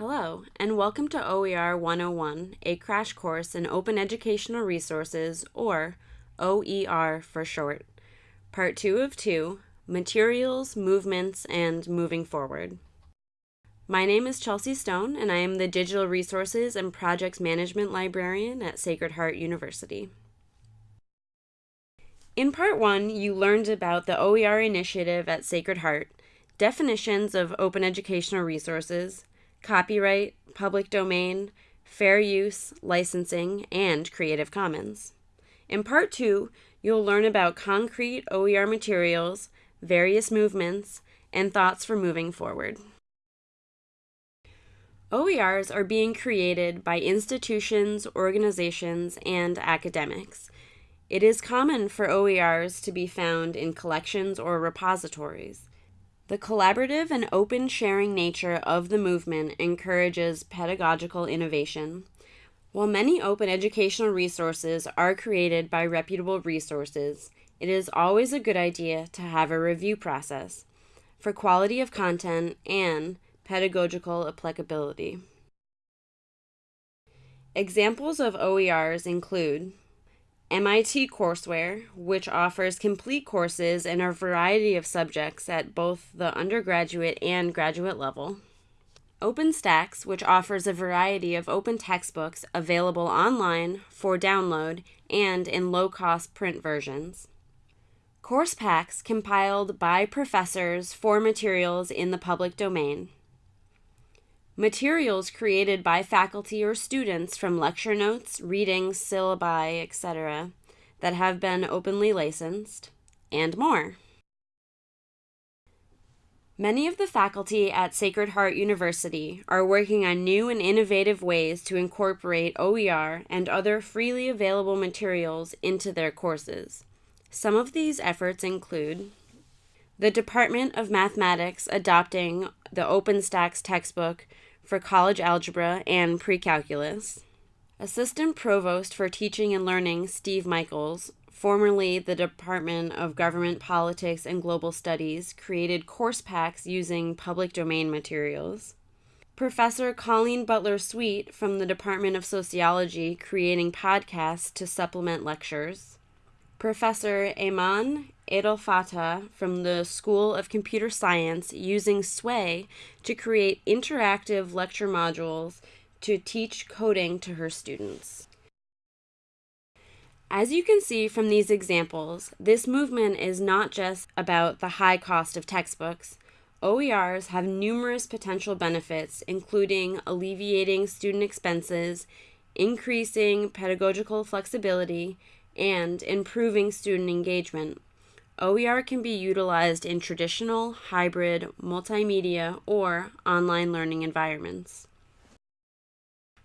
Hello, and welcome to OER 101, a crash course in Open Educational Resources, or OER for short. Part 2 of 2 Materials, Movements, and Moving Forward. My name is Chelsea Stone, and I am the Digital Resources and Projects Management Librarian at Sacred Heart University. In Part 1, you learned about the OER initiative at Sacred Heart, definitions of open educational resources, copyright, public domain, fair use, licensing, and Creative Commons. In Part 2, you'll learn about concrete OER materials, various movements, and thoughts for moving forward. OERs are being created by institutions, organizations, and academics. It is common for OERs to be found in collections or repositories. The collaborative and open sharing nature of the movement encourages pedagogical innovation. While many open educational resources are created by reputable resources, it is always a good idea to have a review process for quality of content and pedagogical applicability. Examples of OERs include MIT Courseware, which offers complete courses in a variety of subjects at both the undergraduate and graduate level. OpenStax, which offers a variety of open textbooks available online for download and in low cost print versions. Course packs compiled by professors for materials in the public domain. Materials created by faculty or students from lecture notes, readings, syllabi, etc., that have been openly licensed, and more. Many of the faculty at Sacred Heart University are working on new and innovative ways to incorporate OER and other freely available materials into their courses. Some of these efforts include the Department of Mathematics adopting the OpenStax textbook for college algebra and pre-calculus. Assistant Provost for Teaching and Learning Steve Michaels, formerly the Department of Government Politics and Global Studies, created course packs using public domain materials. Professor Colleen Butler Sweet from the Department of Sociology creating podcasts to supplement lectures. Professor Eman Abdelfattah from the School of Computer Science using Sway to create interactive lecture modules to teach coding to her students. As you can see from these examples, this movement is not just about the high cost of textbooks. OERs have numerous potential benefits, including alleviating student expenses, increasing pedagogical flexibility, and improving student engagement. OER can be utilized in traditional, hybrid, multimedia, or online learning environments.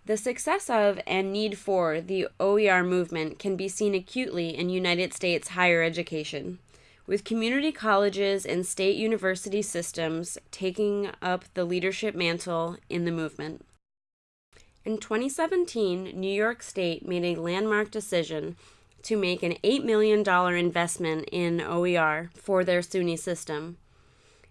The success of and need for the OER movement can be seen acutely in United States higher education, with community colleges and state university systems taking up the leadership mantle in the movement. In 2017, New York State made a landmark decision to make an $8 million investment in OER for their SUNY system.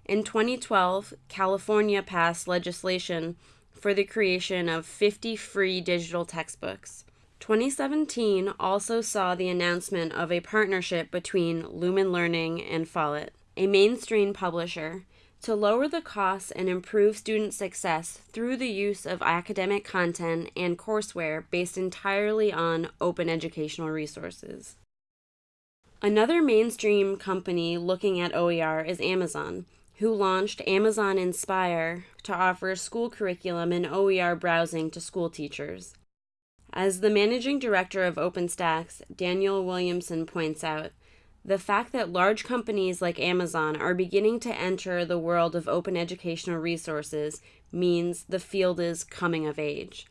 In 2012, California passed legislation for the creation of 50 free digital textbooks. 2017 also saw the announcement of a partnership between Lumen Learning and Follett, a mainstream publisher, to lower the costs and improve student success through the use of academic content and courseware based entirely on open educational resources. Another mainstream company looking at OER is Amazon, who launched Amazon Inspire to offer school curriculum and OER browsing to school teachers. As the managing director of OpenStax, Daniel Williamson points out, the fact that large companies like Amazon are beginning to enter the world of open educational resources means the field is coming of age.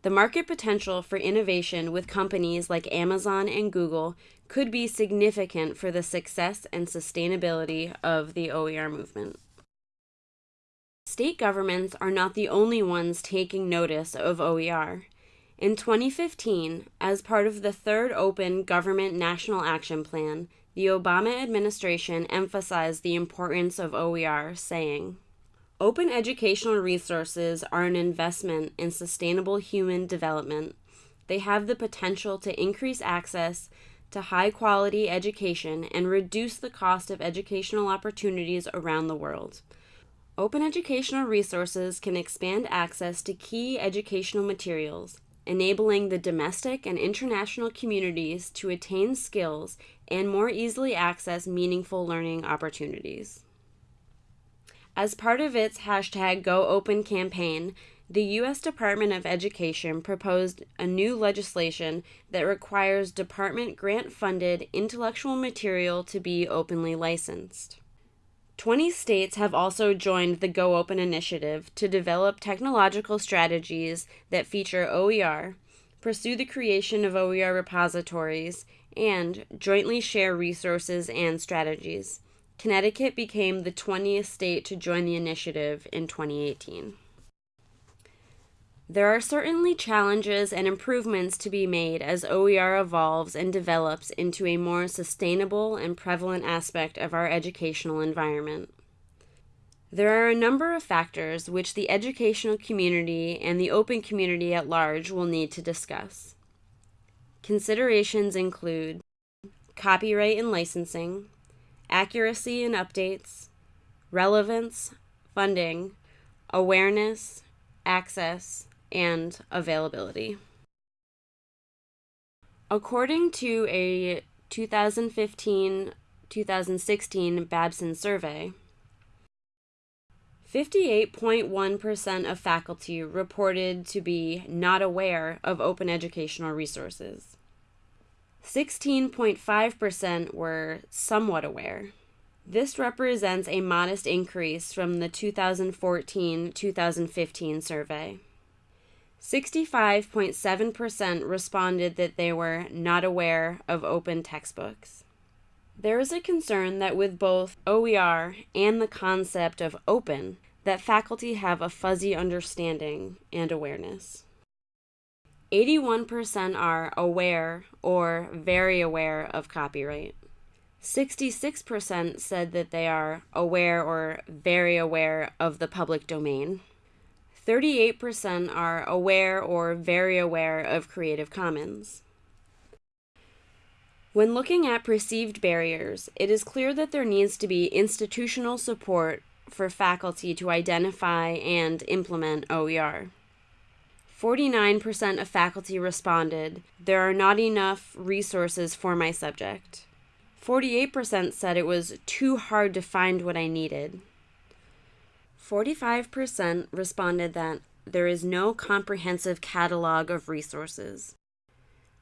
The market potential for innovation with companies like Amazon and Google could be significant for the success and sustainability of the OER movement. State governments are not the only ones taking notice of OER. In 2015, as part of the third Open Government National Action Plan, the Obama administration emphasized the importance of OER, saying, Open educational resources are an investment in sustainable human development. They have the potential to increase access to high quality education and reduce the cost of educational opportunities around the world. Open educational resources can expand access to key educational materials, enabling the domestic and international communities to attain skills and more easily access meaningful learning opportunities. As part of its hashtag GoOpen campaign, the U.S. Department of Education proposed a new legislation that requires department grant funded intellectual material to be openly licensed. 20 states have also joined the Go Open initiative to develop technological strategies that feature OER, pursue the creation of OER repositories, and jointly share resources and strategies. Connecticut became the 20th state to join the initiative in 2018. There are certainly challenges and improvements to be made as OER evolves and develops into a more sustainable and prevalent aspect of our educational environment. There are a number of factors which the educational community and the open community at large will need to discuss. Considerations include copyright and licensing, accuracy and updates, relevance, funding, awareness, access, and availability. According to a 2015 2016 Babson survey, 58.1% of faculty reported to be not aware of open educational resources. 16.5% were somewhat aware. This represents a modest increase from the 2014 2015 survey. 65.7% responded that they were not aware of open textbooks. There is a concern that with both OER and the concept of open, that faculty have a fuzzy understanding and awareness. 81% are aware or very aware of copyright. 66% said that they are aware or very aware of the public domain. 38% are aware or very aware of Creative Commons. When looking at perceived barriers, it is clear that there needs to be institutional support for faculty to identify and implement OER. 49% of faculty responded, There are not enough resources for my subject. 48% said it was too hard to find what I needed. 45% responded that there is no comprehensive catalog of resources.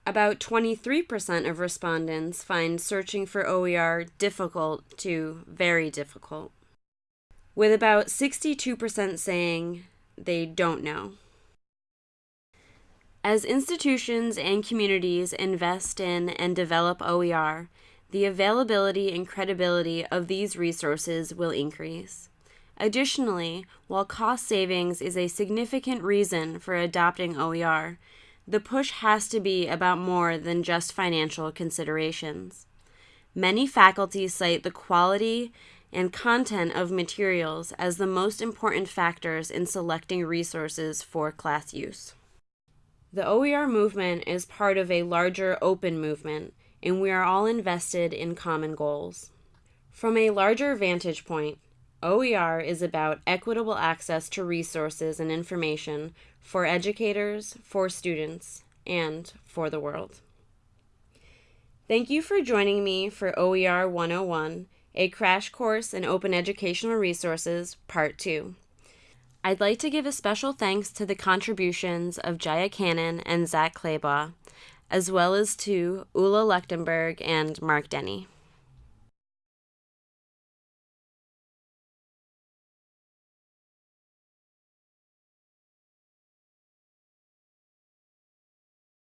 About 23% of respondents find searching for OER difficult to very difficult, with about 62% saying they don't know. As institutions and communities invest in and develop OER, the availability and credibility of these resources will increase. Additionally, while cost savings is a significant reason for adopting OER, the push has to be about more than just financial considerations. Many faculty cite the quality and content of materials as the most important factors in selecting resources for class use. The OER movement is part of a larger open movement, and we are all invested in common goals. From a larger vantage point, OER is about equitable access to resources and information for educators, for students, and for the world. Thank you for joining me for OER 101, a crash course in open educational resources, Part 2. I'd like to give a special thanks to the contributions of Jaya Cannon and Zach Claybaugh, as well as to Ula Lechtenberg and Mark Denny.